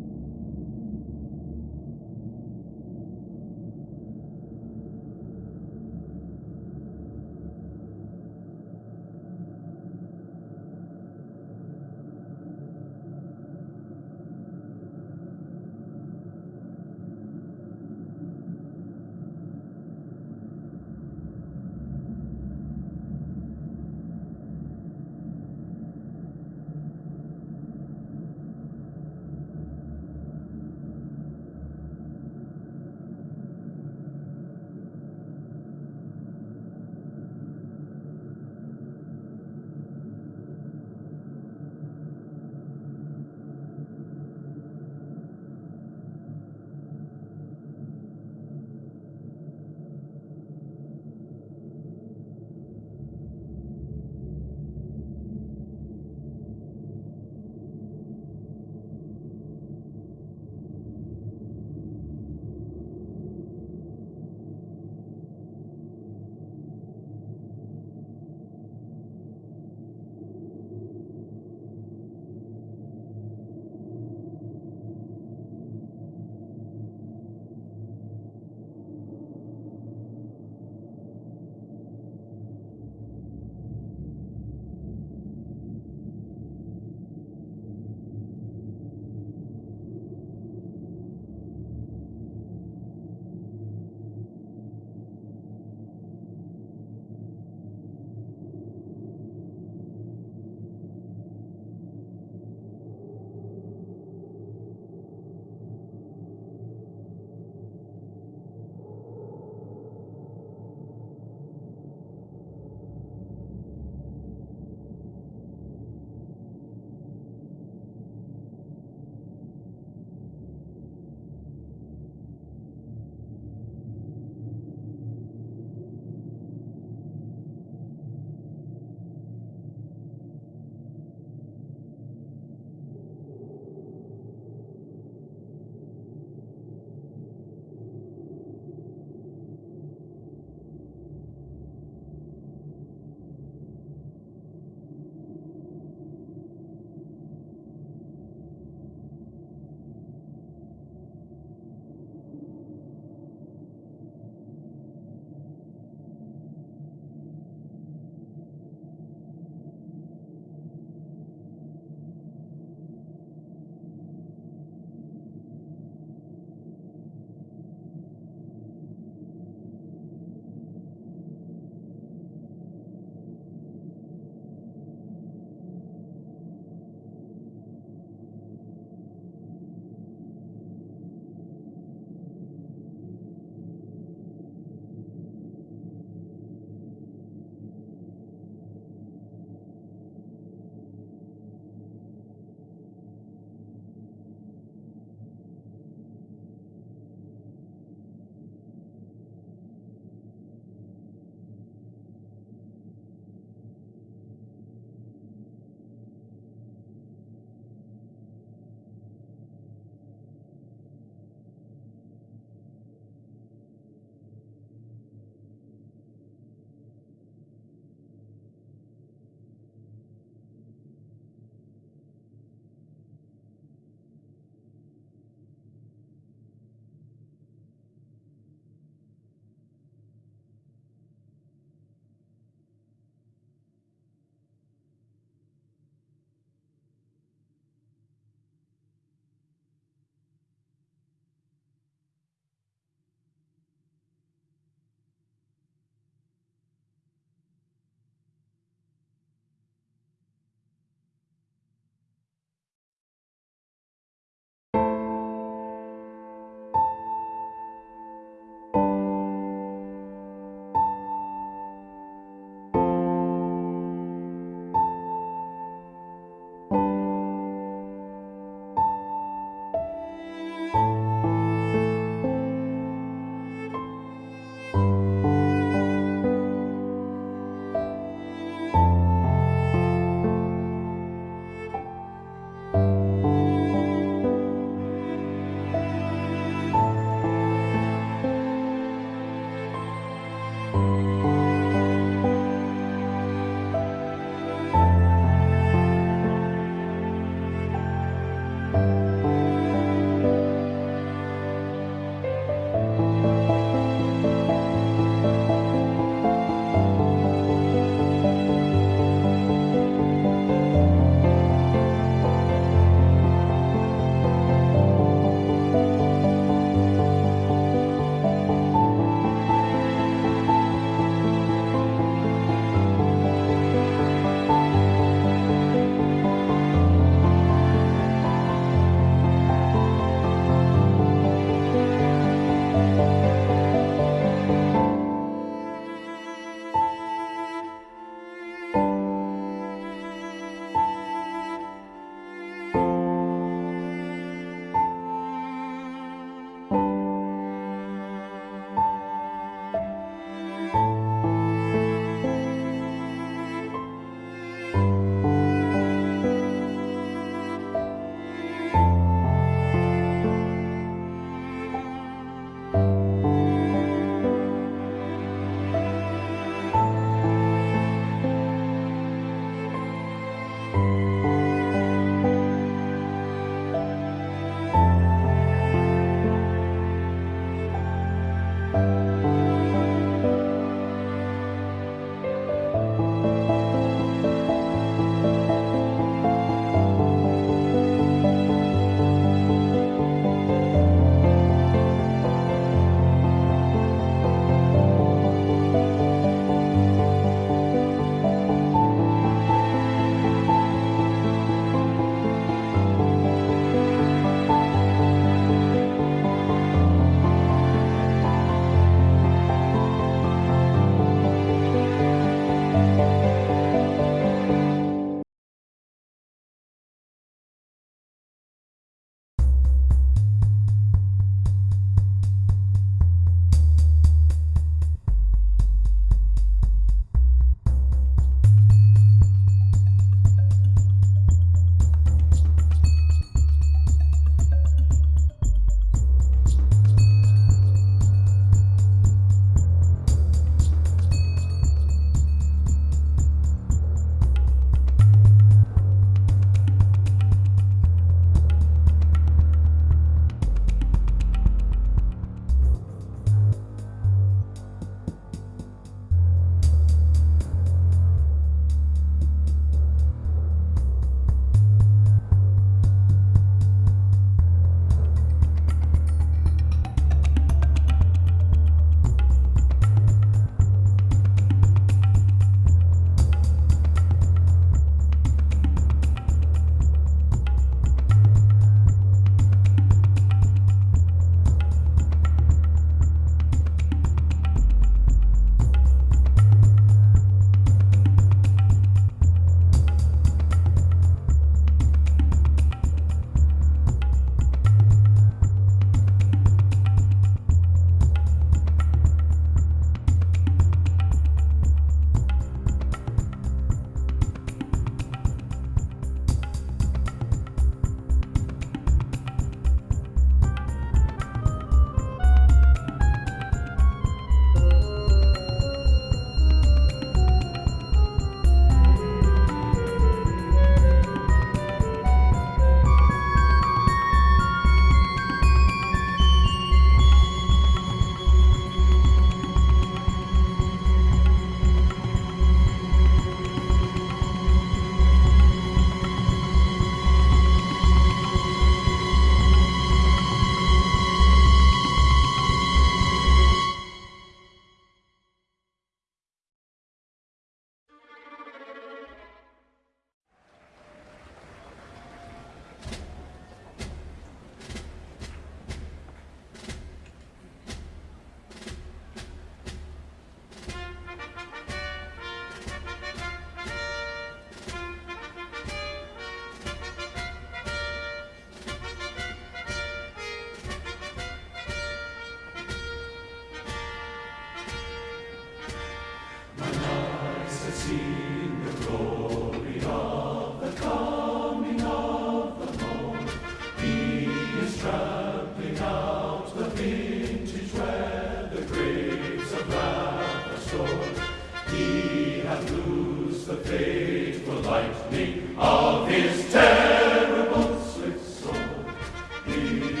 His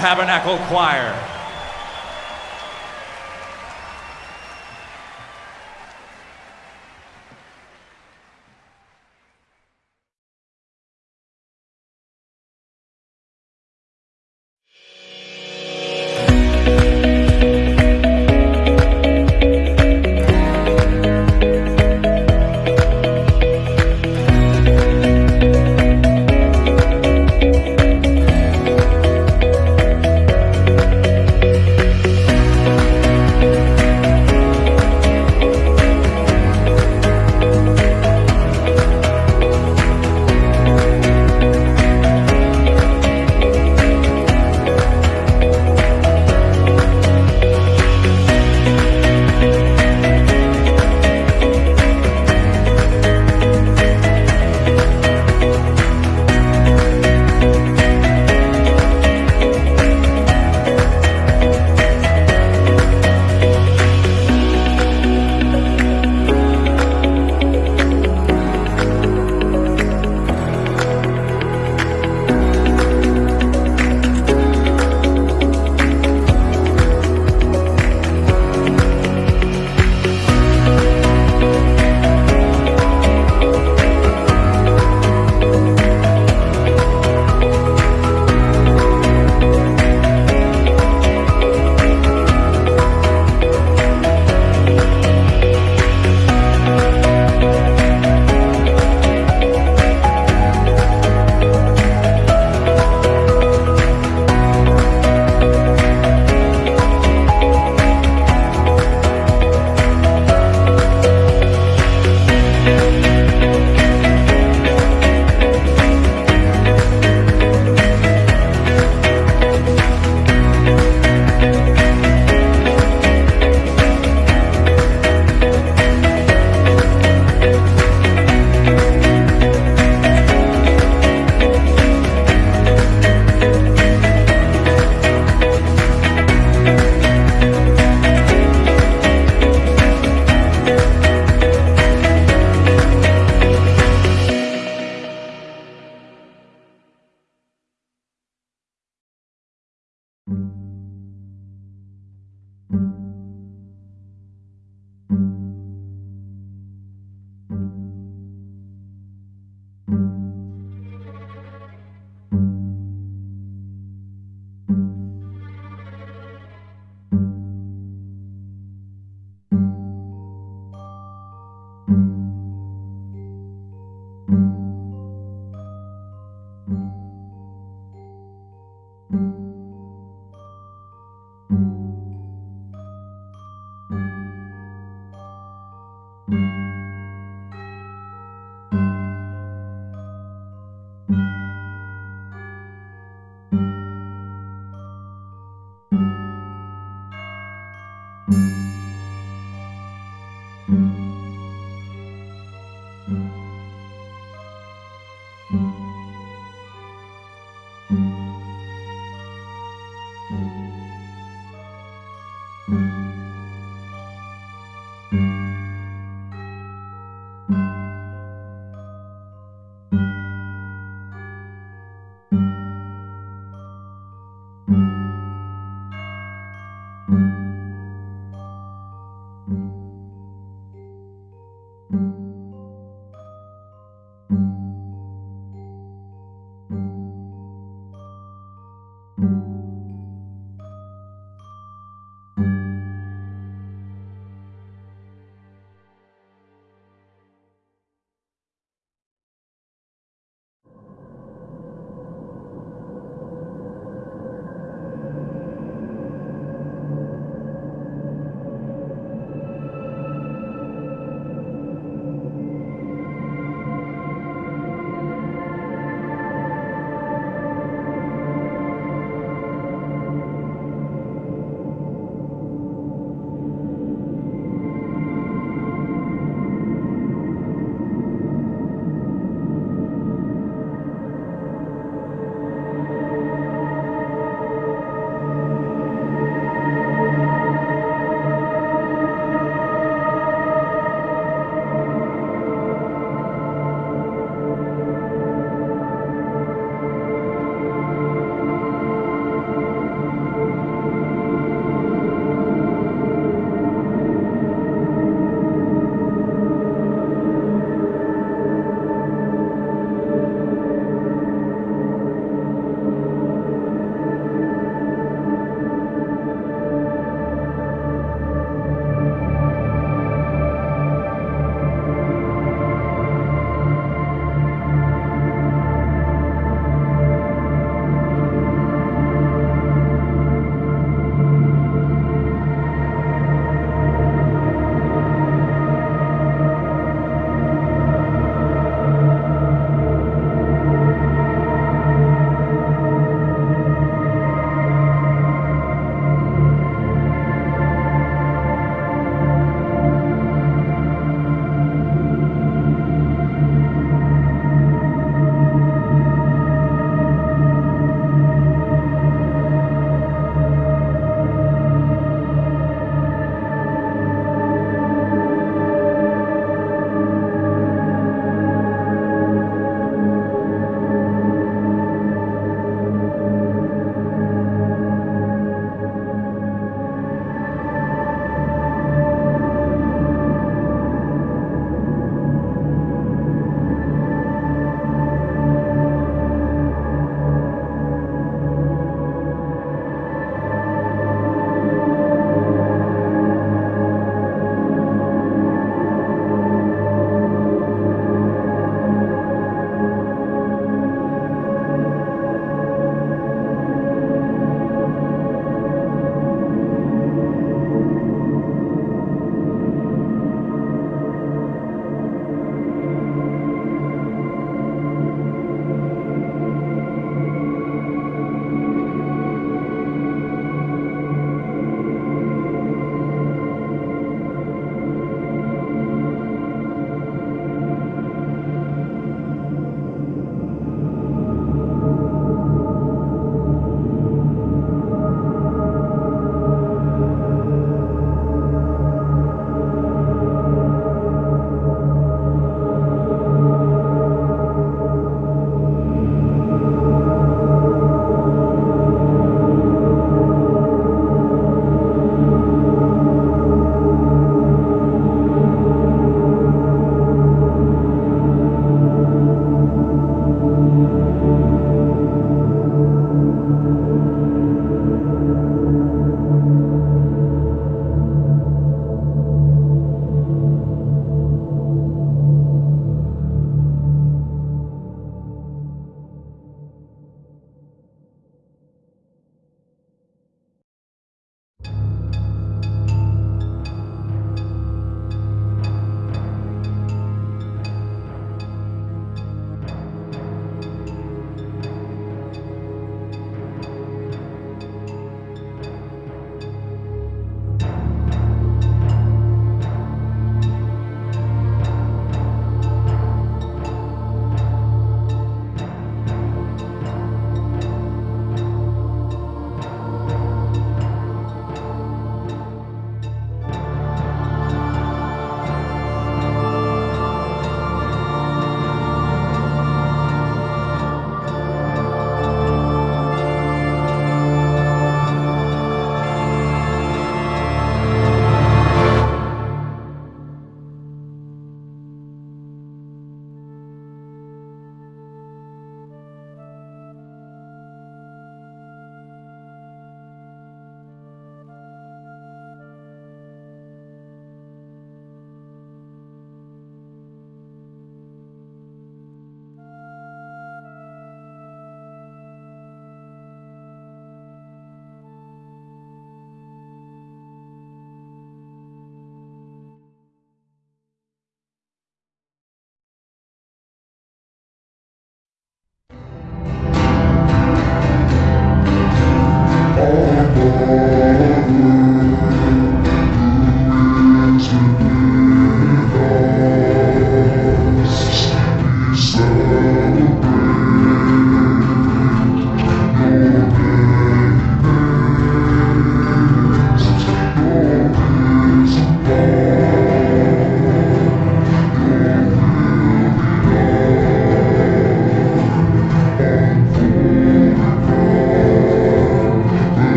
Tabernacle Choir.